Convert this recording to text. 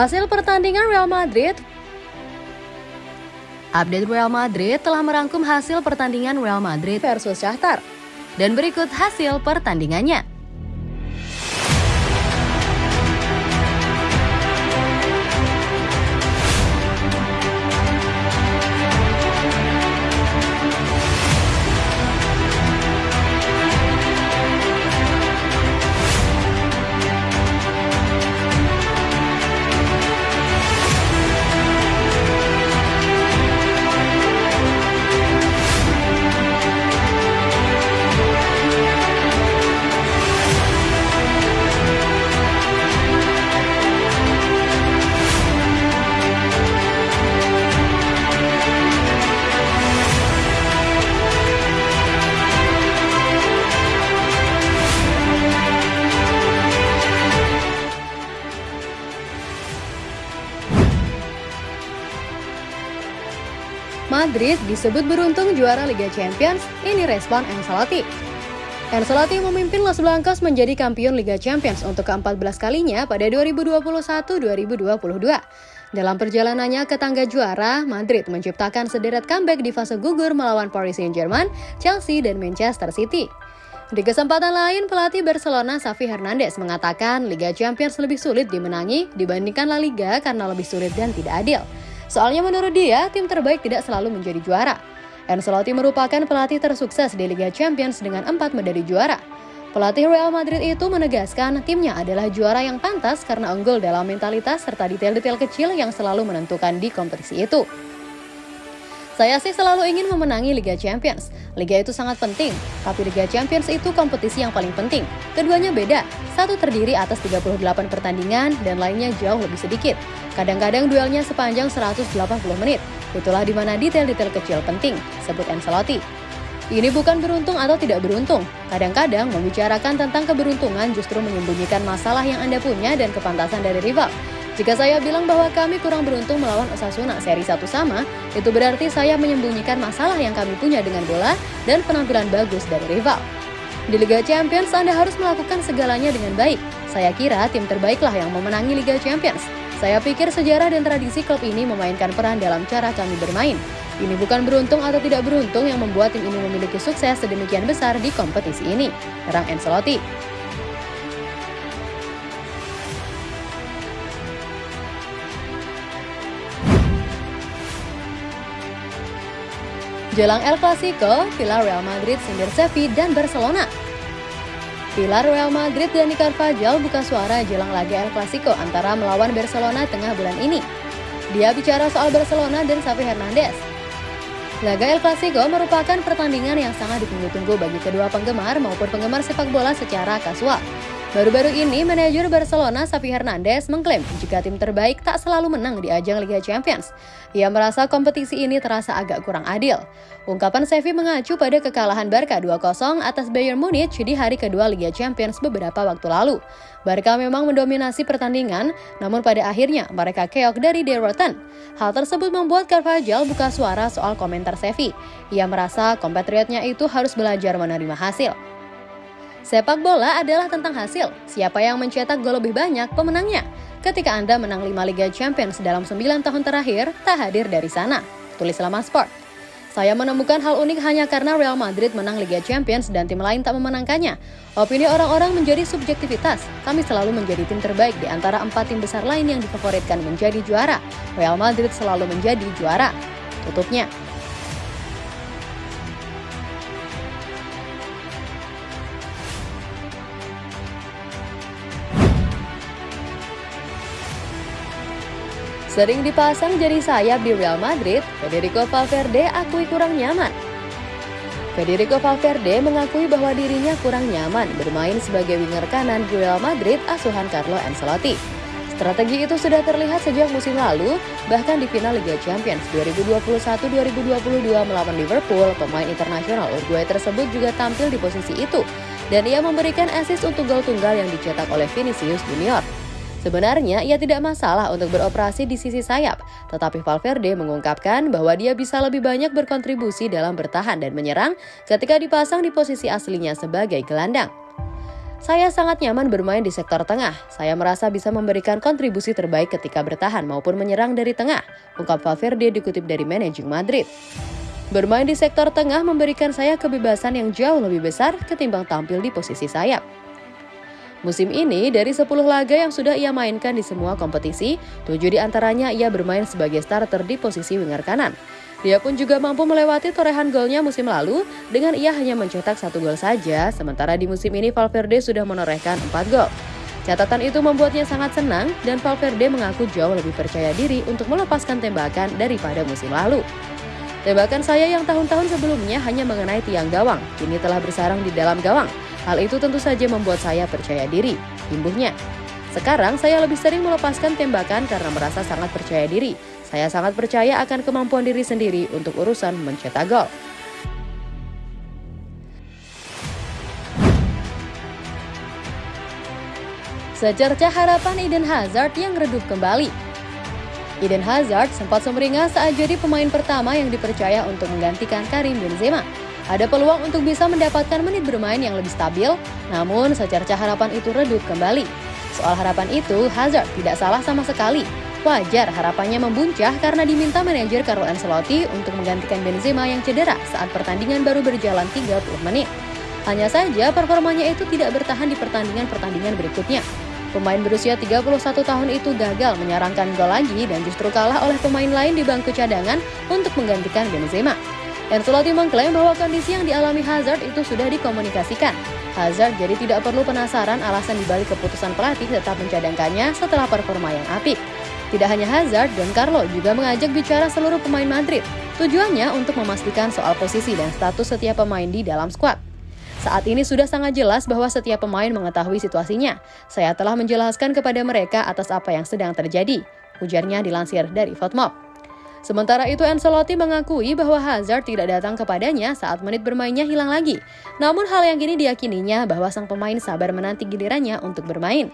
Hasil pertandingan Real Madrid Update Real Madrid telah merangkum hasil pertandingan Real Madrid versus Shakhtar. Dan berikut hasil pertandingannya. Madrid disebut beruntung juara Liga Champions, ini respon Ancelotti. Ancelotti memimpin Los Blancos menjadi kampion Liga Champions untuk ke-14 kalinya pada 2021-2022. Dalam perjalanannya ke tangga juara, Madrid menciptakan sederet comeback di fase gugur melawan Paris Saint-Germain, Chelsea, dan Manchester City. Di kesempatan lain, pelatih Barcelona Xavi Hernandez mengatakan Liga Champions lebih sulit dimenangi dibandingkan La Liga karena lebih sulit dan tidak adil. Soalnya menurut dia, tim terbaik tidak selalu menjadi juara. Ancelotti merupakan pelatih tersukses di Liga Champions dengan empat medali juara. Pelatih Real Madrid itu menegaskan timnya adalah juara yang pantas karena unggul dalam mentalitas serta detail-detail kecil yang selalu menentukan di kompetisi itu. Saya sih selalu ingin memenangi Liga Champions. Liga itu sangat penting, tapi Liga Champions itu kompetisi yang paling penting. Keduanya beda, satu terdiri atas 38 pertandingan dan lainnya jauh lebih sedikit. Kadang-kadang duelnya sepanjang 180 menit. Itulah di mana detail-detail kecil penting, sebut Ancelotti. Ini bukan beruntung atau tidak beruntung. Kadang-kadang membicarakan tentang keberuntungan justru menyembunyikan masalah yang Anda punya dan kepantasan dari rival. Jika saya bilang bahwa kami kurang beruntung melawan Osasuna seri satu sama, itu berarti saya menyembunyikan masalah yang kami punya dengan bola dan penampilan bagus dari rival. Di Liga Champions, Anda harus melakukan segalanya dengan baik. Saya kira tim terbaiklah yang memenangi Liga Champions. Saya pikir sejarah dan tradisi klub ini memainkan peran dalam cara kami bermain. Ini bukan beruntung atau tidak beruntung yang membuat tim ini memiliki sukses sedemikian besar di kompetisi ini, terang Ancelotti. Jelang El Clasico, pilar Real Madrid sindir Sevilla dan Barcelona. Pilar Real Madrid dan Carvajal buka suara jelang laga El Clasico antara melawan Barcelona tengah bulan ini. Dia bicara soal Barcelona dan Xavi Hernandez. Laga El Clasico merupakan pertandingan yang sangat ditunggu-tunggu bagi kedua penggemar maupun penggemar sepak bola secara kasual. Baru-baru ini, manajer Barcelona Xavi Hernandez mengklaim jika tim terbaik tak selalu menang di ajang Liga Champions. Ia merasa kompetisi ini terasa agak kurang adil. Ungkapan Xavi mengacu pada kekalahan Barca 2-0 atas Bayern Munich di hari kedua Liga Champions beberapa waktu lalu. Barca memang mendominasi pertandingan, namun pada akhirnya mereka keok dari derotan. Hal tersebut membuat Carvajal buka suara soal komentar Xavi. Ia merasa kompatriotnya itu harus belajar menerima hasil. Sepak bola adalah tentang hasil. Siapa yang mencetak gol lebih banyak, pemenangnya. Ketika Anda menang 5 Liga Champions dalam 9 tahun terakhir, tak hadir dari sana. Tulis Lama Sport. Saya menemukan hal unik hanya karena Real Madrid menang Liga Champions dan tim lain tak memenangkannya. Opini orang-orang menjadi subjektivitas. Kami selalu menjadi tim terbaik di antara empat tim besar lain yang difavoritkan menjadi juara. Real Madrid selalu menjadi juara. Tutupnya. Sering dipasang jadi sayap di Real Madrid, Federico Valverde akui kurang nyaman. Federico Valverde mengakui bahwa dirinya kurang nyaman bermain sebagai winger kanan di Real Madrid asuhan Carlo Ancelotti. Strategi itu sudah terlihat sejak musim lalu, bahkan di final Liga Champions 2021-2022 melawan Liverpool, pemain internasional Uruguay tersebut juga tampil di posisi itu, dan ia memberikan assist untuk gol tunggal yang dicetak oleh Vinicius Junior. Sebenarnya ia tidak masalah untuk beroperasi di sisi sayap, tetapi Valverde mengungkapkan bahwa dia bisa lebih banyak berkontribusi dalam bertahan dan menyerang ketika dipasang di posisi aslinya sebagai gelandang. Saya sangat nyaman bermain di sektor tengah. Saya merasa bisa memberikan kontribusi terbaik ketika bertahan maupun menyerang dari tengah, ungkap Valverde dikutip dari Managing Madrid. Bermain di sektor tengah memberikan saya kebebasan yang jauh lebih besar ketimbang tampil di posisi sayap. Musim ini, dari 10 laga yang sudah ia mainkan di semua kompetisi, 7 di antaranya ia bermain sebagai starter di posisi winger kanan. Dia pun juga mampu melewati torehan golnya musim lalu dengan ia hanya mencetak satu gol saja, sementara di musim ini Valverde sudah menorehkan 4 gol. Catatan itu membuatnya sangat senang dan Valverde mengaku jauh lebih percaya diri untuk melepaskan tembakan daripada musim lalu. Tembakan saya yang tahun-tahun sebelumnya hanya mengenai tiang gawang, kini telah bersarang di dalam gawang. Hal itu tentu saja membuat saya percaya diri, imbuhnya. Sekarang saya lebih sering melepaskan tembakan karena merasa sangat percaya diri, saya sangat percaya akan kemampuan diri sendiri untuk urusan mencetak gol. Secerca harapan Eden Hazard yang redup kembali. Eden Hazard sempat sumringah saat jadi pemain pertama yang dipercaya untuk menggantikan Karim Benzema. Ada peluang untuk bisa mendapatkan menit bermain yang lebih stabil, namun secerca harapan itu redup kembali. Soal harapan itu, Hazard tidak salah sama sekali. Wajar harapannya membuncah karena diminta manajer Carlo Ancelotti untuk menggantikan Benzema yang cedera saat pertandingan baru berjalan 30 menit. Hanya saja performanya itu tidak bertahan di pertandingan-pertandingan berikutnya. Pemain berusia 31 tahun itu gagal menyarangkan gol lagi dan justru kalah oleh pemain lain di bangku cadangan untuk menggantikan Benzema. Ancelotti mengklaim bahwa kondisi yang dialami Hazard itu sudah dikomunikasikan. Hazard jadi tidak perlu penasaran alasan dibalik keputusan pelatih tetap mencadangkannya setelah performa yang apik. Tidak hanya Hazard dan Carlo juga mengajak bicara seluruh pemain Madrid. Tujuannya untuk memastikan soal posisi dan status setiap pemain di dalam skuad. Saat ini sudah sangat jelas bahwa setiap pemain mengetahui situasinya. Saya telah menjelaskan kepada mereka atas apa yang sedang terjadi. Ujarnya dilansir dari Fotmob. Sementara itu Ancelotti mengakui bahwa Hazard tidak datang kepadanya saat menit bermainnya hilang lagi. Namun hal yang kini diyakininya bahwa sang pemain sabar menanti gilirannya untuk bermain.